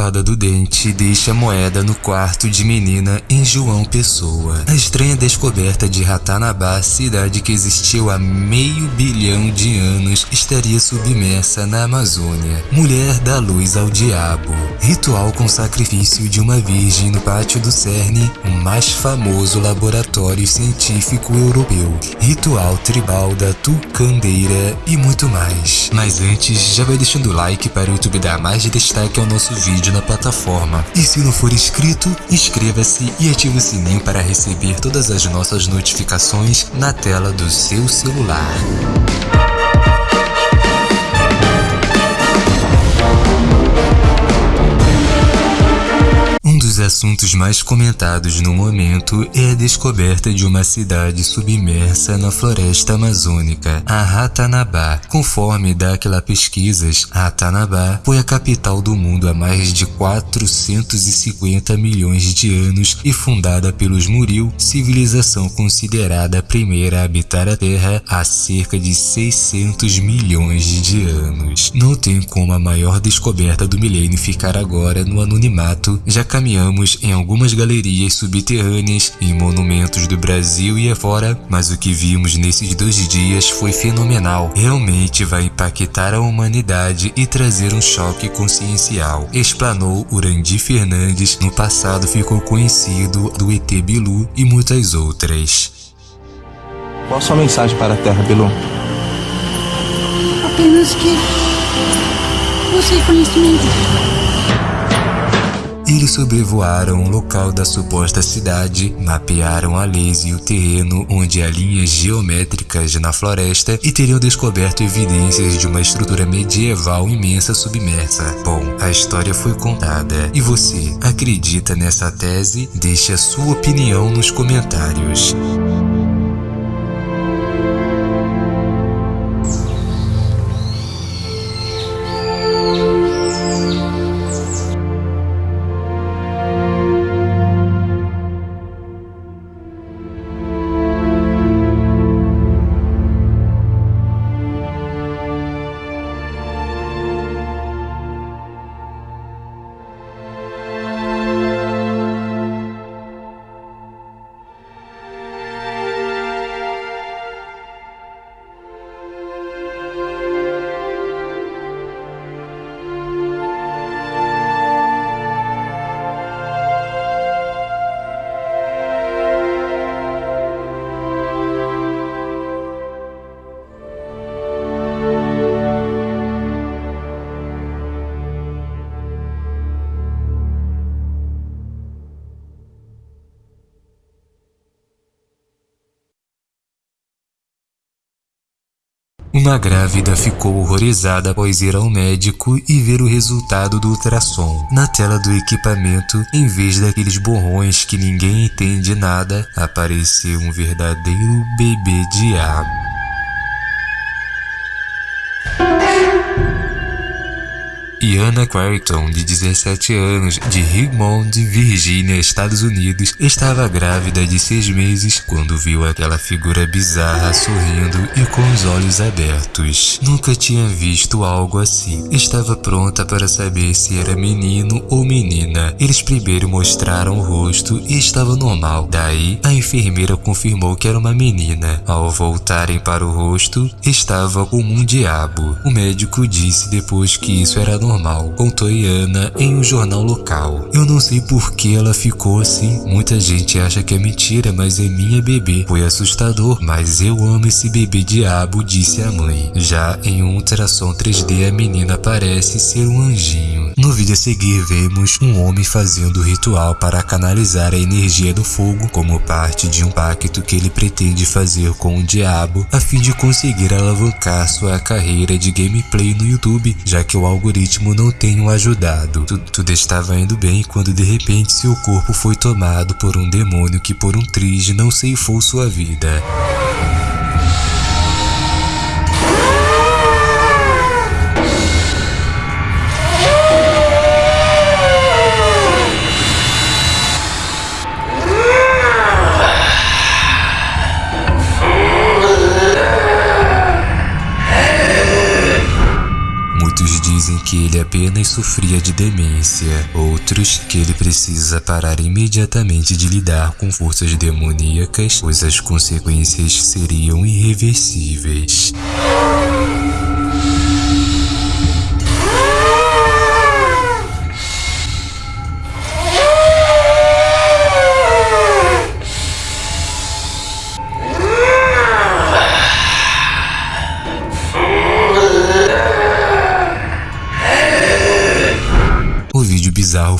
Fada do Dente deixa moeda no quarto de menina em João Pessoa. A estranha descoberta de Ratanabá, cidade que existiu há meio bilhão de anos, estaria submersa na Amazônia. Mulher dá luz ao diabo. Ritual com sacrifício de uma virgem no pátio do CERN, o mais famoso laboratório científico europeu. Ritual tribal da Tucandeira e muito mais. Mas antes, já vai deixando o like para o YouTube dar mais destaque ao nosso vídeo vídeo na plataforma. E se não for inscrito, inscreva-se e ative o sininho para receber todas as nossas notificações na tela do seu celular. Assuntos mais comentados no momento é a descoberta de uma cidade submersa na floresta amazônica, a Ratanabá. Conforme daquela pesquisas, Ratanabá foi a capital do mundo há mais de 450 milhões de anos e fundada pelos Muril, civilização considerada a primeira a habitar a Terra há cerca de 600 milhões de anos. Não tem como a maior descoberta do milênio ficar agora no anonimato, já caminhamos em algumas galerias subterrâneas e monumentos do Brasil e afora, mas o que vimos nesses dois dias foi fenomenal. Realmente vai impactar a humanidade e trazer um choque consciencial, explanou Urandi Fernandes, no passado ficou conhecido do ET Bilu e muitas outras. Qual a sua mensagem para a Terra, Bilu? Apenas que você conhecimento. Eles sobrevoaram o local da suposta cidade, mapearam a laser e o terreno onde há linhas geométricas na floresta e teriam descoberto evidências de uma estrutura medieval imensa submersa. Bom, a história foi contada. E você, acredita nessa tese? Deixe a sua opinião nos comentários. Uma grávida ficou horrorizada após ir ao médico e ver o resultado do ultrassom. Na tela do equipamento, em vez daqueles borrões que ninguém entende nada, apareceu um verdadeiro bebê diabo. Iana Quarton, de 17 anos, de Richmond, Virgínia, Estados Unidos, estava grávida de seis meses quando viu aquela figura bizarra sorrindo e com os olhos abertos. Nunca tinha visto algo assim. Estava pronta para saber se era menino ou menina. Eles primeiro mostraram o rosto e estava normal. Daí, a enfermeira confirmou que era uma menina. Ao voltarem para o rosto, estava como um diabo. O médico disse depois que isso era normal normal, contou Iana em um jornal local. Eu não sei por que ela ficou assim. Muita gente acha que é mentira, mas é minha bebê. Foi assustador, mas eu amo esse bebê diabo, disse a mãe. Já em um ultrassom 3D, a menina parece ser um anjinho. No vídeo a seguir, vemos um homem fazendo o ritual para canalizar a energia do fogo como parte de um pacto que ele pretende fazer com o diabo a fim de conseguir alavancar sua carreira de gameplay no YouTube, já que o algoritmo ritmo não tenham ajudado. Tudo, tudo estava indo bem quando de repente seu corpo foi tomado por um demônio que por um triz não ceifou sua vida. Sofria de demência, outros que ele precisa parar imediatamente de lidar com forças demoníacas, pois as consequências seriam irreversíveis.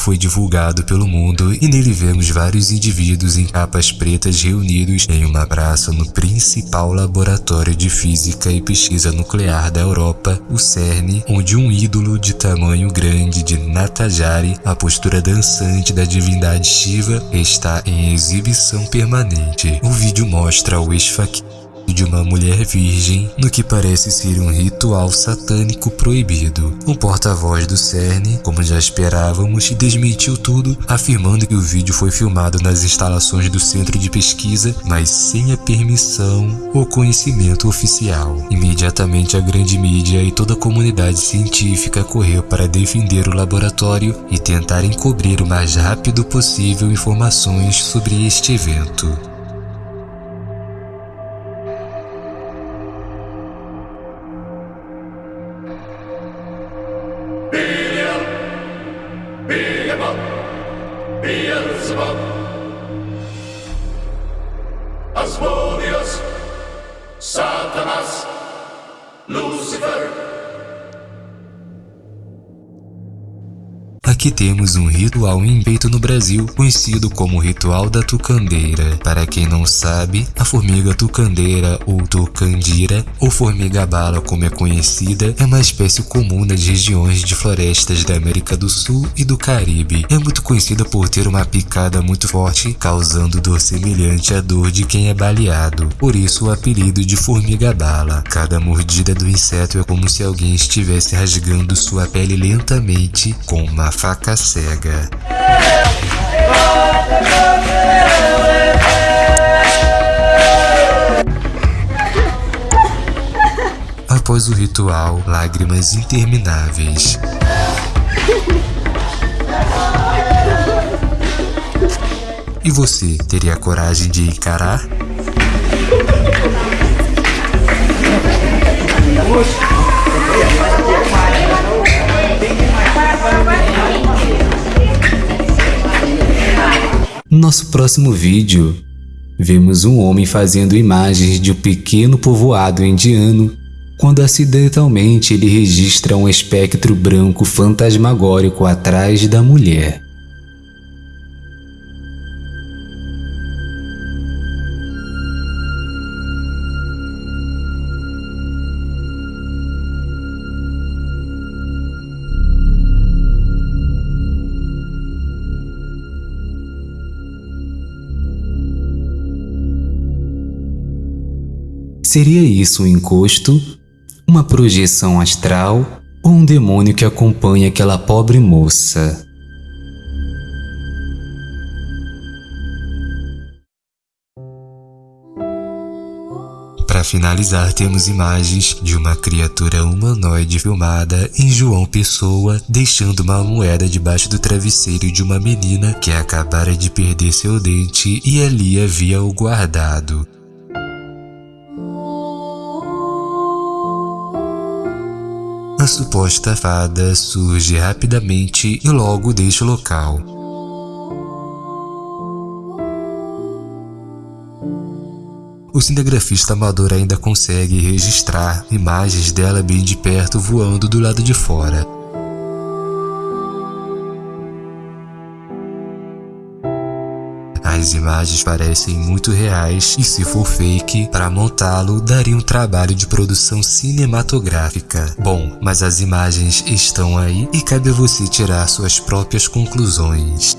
Foi divulgado pelo mundo e nele vemos vários indivíduos em capas pretas reunidos em uma praça no principal laboratório de física e pesquisa nuclear da Europa, o CERN, onde um ídolo de tamanho grande de Natajari, a postura dançante da divindade Shiva, está em exibição permanente. O vídeo mostra o esfaqueado de uma mulher virgem no que parece ser um ritual satânico proibido. O porta-voz do CERN, como já esperávamos, desmentiu tudo, afirmando que o vídeo foi filmado nas instalações do centro de pesquisa, mas sem a permissão ou conhecimento oficial. Imediatamente a grande mídia e toda a comunidade científica correu para defender o laboratório e tentar encobrir o mais rápido possível informações sobre este evento. Beelzebub, Aqui temos um ritual feito no Brasil conhecido como ritual da tucandeira. Para quem não sabe, a formiga tucandeira ou tucandira, ou formiga bala como é conhecida, é uma espécie comum nas regiões de florestas da América do Sul e do Caribe. É muito conhecida por ter uma picada muito forte, causando dor semelhante à dor de quem é baleado. Por isso o apelido de formiga bala. Cada mordida do inseto é como se alguém estivesse rasgando sua pele lentamente com uma faca faca cega. Após o ritual, lágrimas intermináveis. E você teria coragem de encarar? Nosso próximo vídeo, vemos um homem fazendo imagens de um pequeno povoado indiano quando acidentalmente ele registra um espectro branco fantasmagórico atrás da mulher. Seria isso um encosto, uma projeção astral ou um demônio que acompanha aquela pobre moça? Para finalizar, temos imagens de uma criatura humanoide filmada em João Pessoa, deixando uma moeda debaixo do travesseiro de uma menina que acabara de perder seu dente e ali havia o guardado. A suposta fada surge rapidamente e logo deixa o local. O cinegrafista amador ainda consegue registrar imagens dela bem de perto voando do lado de fora. Imagens parecem muito reais e se for fake, para montá-lo daria um trabalho de produção cinematográfica. Bom, mas as imagens estão aí e cabe a você tirar suas próprias conclusões.